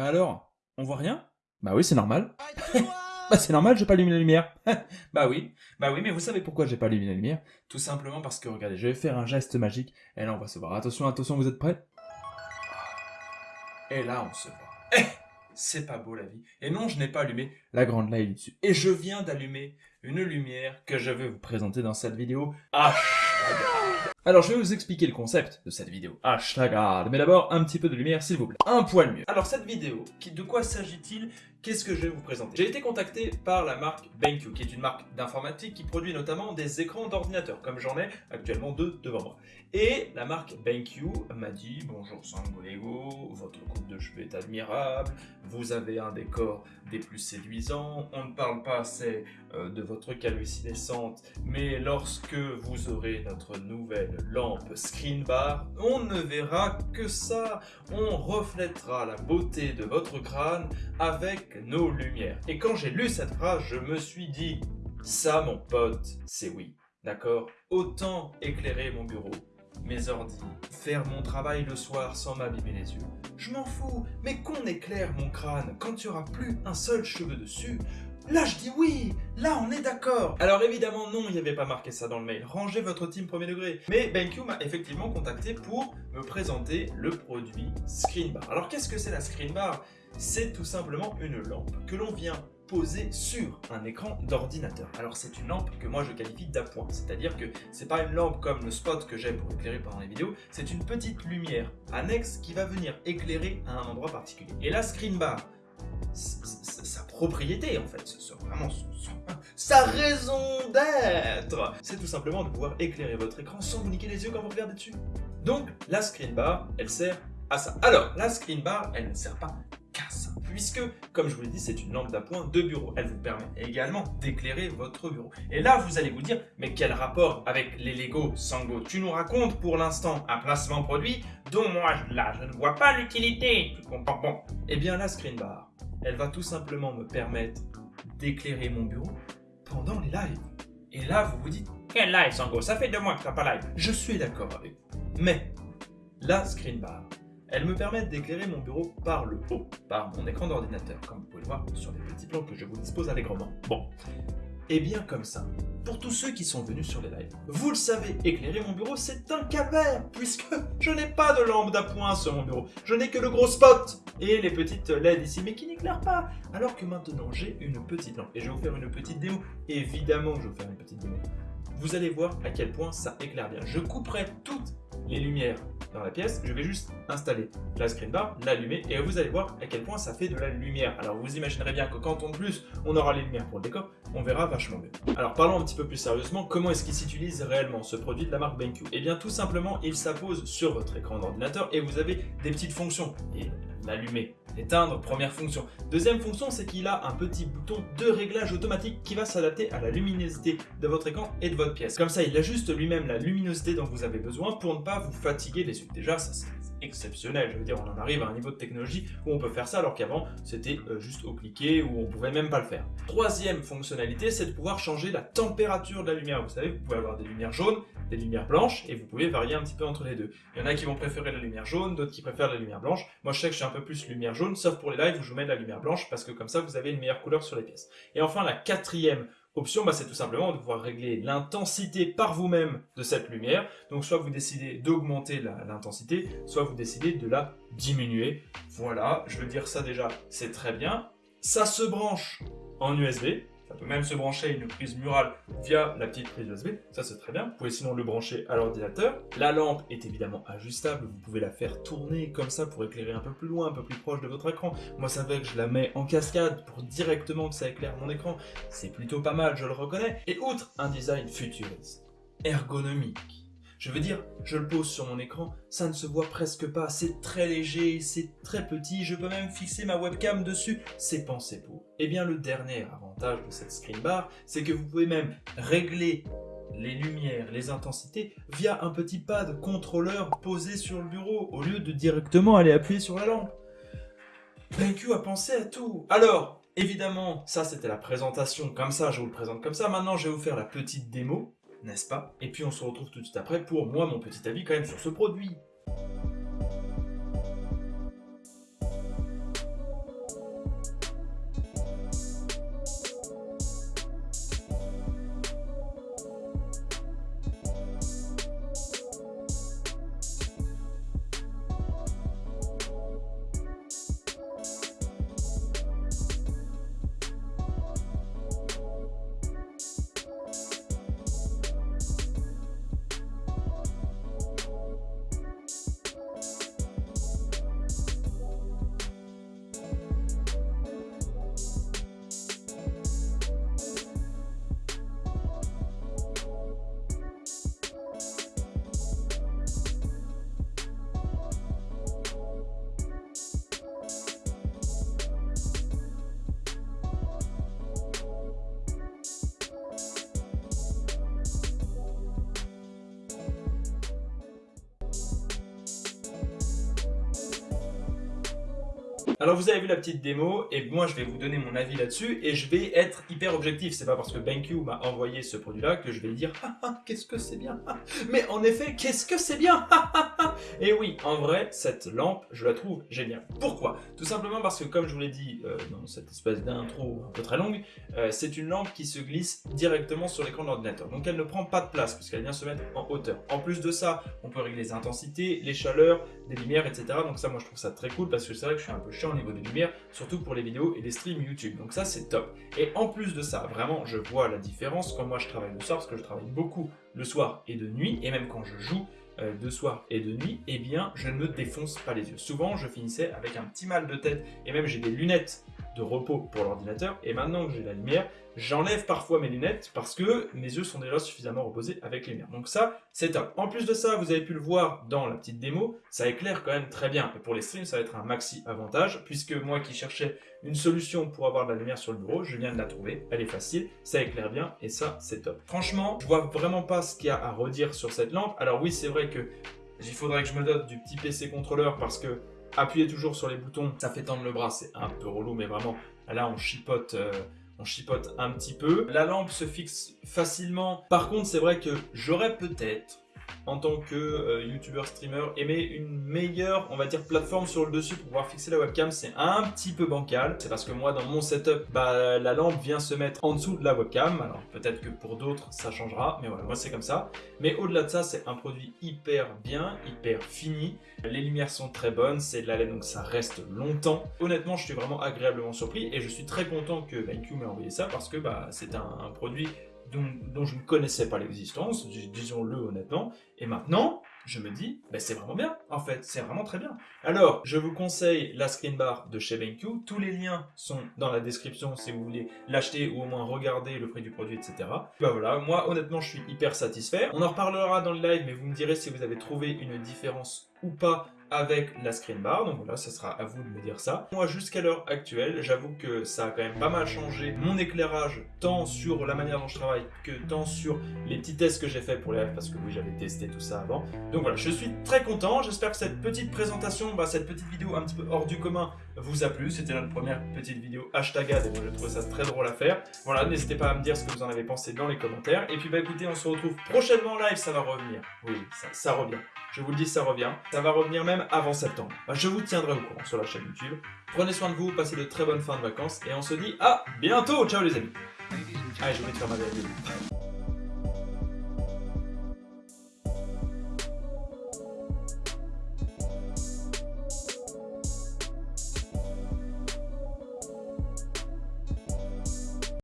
Bah alors, on voit rien? Bah oui, c'est normal. bah c'est normal, j'ai pas allumé la lumière. bah oui, bah oui, mais vous savez pourquoi j'ai pas allumé la lumière? Tout simplement parce que, regardez, je vais faire un geste magique, et là on va se voir. Attention, attention, vous êtes prêts? Et là on se voit. Eh c'est pas beau la vie. Et non, je n'ai pas allumé la grande light dessus. Et je viens d'allumer une lumière que je vais vous présenter dans cette vidéo. Hashtag. Alors je vais vous expliquer le concept de cette vidéo. Hashtag. Mais d'abord, un petit peu de lumière s'il vous plaît. Un poil mieux. Alors cette vidéo, de quoi s'agit-il? Qu'est-ce que je vais vous présenter? J'ai été contacté par la marque BenQ, qui est une marque d'informatique qui produit notamment des écrans d'ordinateur, comme j'en ai actuellement deux devant moi. Et la marque BenQ m'a dit « Bonjour Sangolego, votre coupe de cheveux est admirable, vous avez un décor des plus séduisants, on ne parle pas assez euh, de votre calvitie naissante, mais lorsque vous aurez notre nouvelle lampe screen bar, on ne verra que ça, on reflètera la beauté de votre crâne avec nos lumières. Et quand j'ai lu cette phrase, je me suis dit, ça mon pote, c'est oui. D'accord? Autant éclairer mon bureau, mes ordi, faire mon travail le soir sans m'abîmer les yeux. Je m'en fous, mais qu'on éclaire mon crâne quand il n'y aura plus un seul cheveu dessus, Là, je dis oui Là, on est d'accord Alors évidemment, non, il n'y avait pas marqué ça dans le mail. Rangez votre team premier degré. Mais BenQ m'a effectivement contacté pour me présenter le produit Screen Bar. Alors qu'est-ce que c'est la Screen Bar c'est tout simplement une lampe que l'on vient poser sur un écran d'ordinateur. Alors c'est une lampe que moi je qualifie d'appoint, c'est-à-dire que c'est pas une lampe comme le spot que j'aime pour éclairer pendant les vidéos, c'est une petite lumière annexe qui va venir éclairer à un endroit particulier. Et la screen bar, propriété en fait, c'est vraiment sa raison d'être, c'est tout simplement de pouvoir éclairer votre écran sans vous niquer les yeux quand vous regardez dessus. Donc la screen bar, elle sert à ça. Alors la screen bar, elle ne sert pas puisque, comme je vous l'ai dit, c'est une lampe d'appoint de bureau. Elle vous permet également d'éclairer votre bureau. Et là, vous allez vous dire, mais quel rapport avec les Lego Sango? Tu nous racontes pour l'instant un placement produit dont moi, là, je ne vois pas l'utilité. Tu Bon, eh bien la screen bar, elle va tout simplement me permettre d'éclairer mon bureau pendant les lives. Et là, vous vous dites, quel live Sango? Ça fait deux mois que tu n'as pas live. Je suis d'accord avec vous. Mais, la screen bar, elles me permettent d'éclairer mon bureau par le haut, par mon écran d'ordinateur, comme vous pouvez le voir sur les petits plans que je vous dispose allègrement. Bon, et bien comme ça, pour tous ceux qui sont venus sur les lives, vous le savez, éclairer mon bureau c'est un calvaire, puisque je n'ai pas de lampe d'appoint sur mon bureau, je n'ai que le gros spot et les petites LED ici, mais qui n'éclairent pas, alors que maintenant j'ai une petite lampe, et je vais vous faire une petite démo, évidemment je vais vous faire une petite démo. Vous allez voir à quel point ça éclaire bien. Je couperai toutes les lumières dans la pièce, je vais juste installer la screen bar, l'allumer et vous allez voir à quel point ça fait de la lumière. Alors vous imaginerez bien que quand en plus on aura les lumières pour le décor, on verra vachement mieux. Alors parlons un petit peu plus sérieusement, comment est-ce qu'il s'utilise réellement ce produit de la marque BenQ? Eh bien tout simplement, il s'impose sur votre écran d'ordinateur et vous avez des petites fonctions. L'allumer, éteindre, première fonction. Deuxième fonction, c'est qu'il a un petit bouton de réglage automatique qui va s'adapter à la luminosité de votre écran et de votre pièce. Comme ça, il ajuste lui-même la luminosité dont vous avez besoin pour ne pas vous fatiguer les yeux. Déjà, ça c'est exceptionnel, je veux dire, on en arrive à un niveau de technologie où on peut faire ça alors qu'avant, c'était euh, juste au cliquer ou on pouvait même pas le faire. Troisième fonctionnalité, c'est de pouvoir changer la température de la lumière. Vous savez, vous pouvez avoir des lumières jaunes, des lumières blanches et vous pouvez varier un petit peu entre les deux. Il y en a qui vont préférer la lumière jaune, d'autres qui préfèrent la lumière blanche. Moi, je sais que je suis un peu plus lumière jaune, sauf pour les lives où je mets de la lumière blanche parce que comme ça, vous avez une meilleure couleur sur les pièces. Et enfin, la quatrième option, bah, c'est tout simplement de pouvoir régler l'intensité par vous-même de cette lumière. Donc soit vous décidez d'augmenter l'intensité, soit vous décidez de la diminuer. Voilà, je veux dire ça déjà, c'est très bien. Ça se branche en USB, ça peut même se brancher à une prise murale via la petite prise USB, ça c'est très bien. Vous pouvez sinon le brancher à l'ordinateur. La lampe est évidemment ajustable, vous pouvez la faire tourner comme ça pour éclairer un peu plus loin, un peu plus proche de votre écran. Moi ça fait que je la mets en cascade pour directement que ça éclaire mon écran. C'est plutôt pas mal, je le reconnais. Et outre un design futuriste, ergonomique, je veux dire, je le pose sur mon écran, ça ne se voit presque pas, c'est très léger, c'est très petit, je peux même fixer ma webcam dessus, c'est pensé pour. Et eh bien le dernier avantage de cette screen bar, c'est que vous pouvez même régler les lumières, les intensités via un petit pad contrôleur posé sur le bureau au lieu de directement aller appuyer sur la lampe. BenQ a pensé à tout. Alors, évidemment, ça c'était la présentation comme ça, je vous le présente comme ça. Maintenant, je vais vous faire la petite démo n'est-ce pas? Et puis on se retrouve tout de suite après pour moi mon petit avis quand même sur ce produit. Alors vous avez vu la petite démo, et moi je vais vous donner mon avis là-dessus, et je vais être hyper objectif. C'est pas parce que BenQ m'a envoyé ce produit-là que je vais dire ah, ah, qu'est-ce que c'est bien? Ah, Mais en effet, qu'est-ce que c'est bien? Et oui, en vrai, cette lampe, je la trouve géniale. Pourquoi? Tout simplement parce que, comme je vous l'ai dit euh, dans cette espèce d'intro un peu très longue, euh, c'est une lampe qui se glisse directement sur l'écran de l'ordinateur. Donc elle ne prend pas de place, puisqu'elle vient se mettre en hauteur. En plus de ça, on peut régler les intensités, les chaleurs, des lumières, etc. Donc ça, moi, je trouve ça très cool, parce que c'est vrai que je suis un peu chiant au niveau des lumières, surtout pour les vidéos et les streams YouTube. Donc ça, c'est top. Et en plus de ça, vraiment, je vois la différence quand moi je travaille le soir, parce que je travaille beaucoup le soir et de nuit, et même quand je joue, euh, de soir et de nuit, eh bien, je ne me défonce pas les yeux. Souvent, je finissais avec un petit mal de tête, et même j'ai des lunettes de repos pour l'ordinateur, et maintenant que j'ai la lumière, j'enlève parfois mes lunettes parce que mes yeux sont déjà suffisamment reposés avec les lumière. Donc ça, c'est top. En plus de ça, vous avez pu le voir dans la petite démo, ça éclaire quand même très bien. Et pour les streams, ça va être un maxi avantage, puisque moi qui cherchais une solution pour avoir de la lumière sur le bureau, je viens de la trouver, elle est facile, ça éclaire bien, et ça, c'est top. Franchement, je vois vraiment pas ce qu'il y a à redire sur cette lampe. Alors oui, c'est vrai que il faudrait que je me dote du petit PC contrôleur parce que appuyer toujours sur les boutons, ça fait tendre le bras, c'est un peu relou, mais vraiment, là, on chipote... Euh, on chipote un petit peu. La lampe se fixe facilement. Par contre, c'est vrai que j'aurais peut-être en tant que euh, youtubeur streamer aimer une meilleure on va dire plateforme sur le dessus pour pouvoir fixer la webcam c'est un petit peu bancal. C'est parce que moi dans mon setup bah, la lampe vient se mettre en dessous de la webcam. Alors peut-être que pour d'autres ça changera mais voilà moi c'est comme ça. Mais au-delà de ça c'est un produit hyper bien hyper fini. Les lumières sont très bonnes c'est de la laine donc ça reste longtemps. Honnêtement je suis vraiment agréablement surpris et je suis très content que BenQ m'ait envoyé ça parce que bah, c'est un produit dont, je ne connaissais pas l'existence, disons-le honnêtement, et maintenant, je me dis, ben c'est vraiment bien, en fait, c'est vraiment très bien. Alors, je vous conseille la screen bar de chez BenQ, tous les liens sont dans la description si vous voulez l'acheter ou au moins regarder le prix du produit, etc. Ben voilà, moi honnêtement je suis hyper satisfait. On en reparlera dans le live, mais vous me direz si vous avez trouvé une différence ou pas avec la screen bar, donc voilà, ça sera à vous de me dire ça. Moi, jusqu'à l'heure actuelle, j'avoue que ça a quand même pas mal changé mon éclairage, tant sur la manière dont je travaille, que tant sur les petits tests que j'ai fait pour les lives, parce que oui, j'avais testé tout ça avant. Donc voilà, je suis très content, j'espère que cette petite présentation, bah, cette petite vidéo un petit peu hors du commun vous a plu. C'était notre première petite vidéo hashtagade et moi je trouve ça très drôle à faire. Voilà, n'hésitez pas à me dire ce que vous en avez pensé dans les commentaires. Et puis bah écoutez, on se retrouve prochainement en live, ça va revenir. Oui, ça, revient. Je vous le dis, ça revient. Ça va revenir même avant septembre. Bah, je vous tiendrai au courant sur la chaîne YouTube. Prenez soin de vous, passez de très bonnes fins de vacances et on se dit à bientôt. Ciao les amis. Allez, je vais de faire ma vidéo.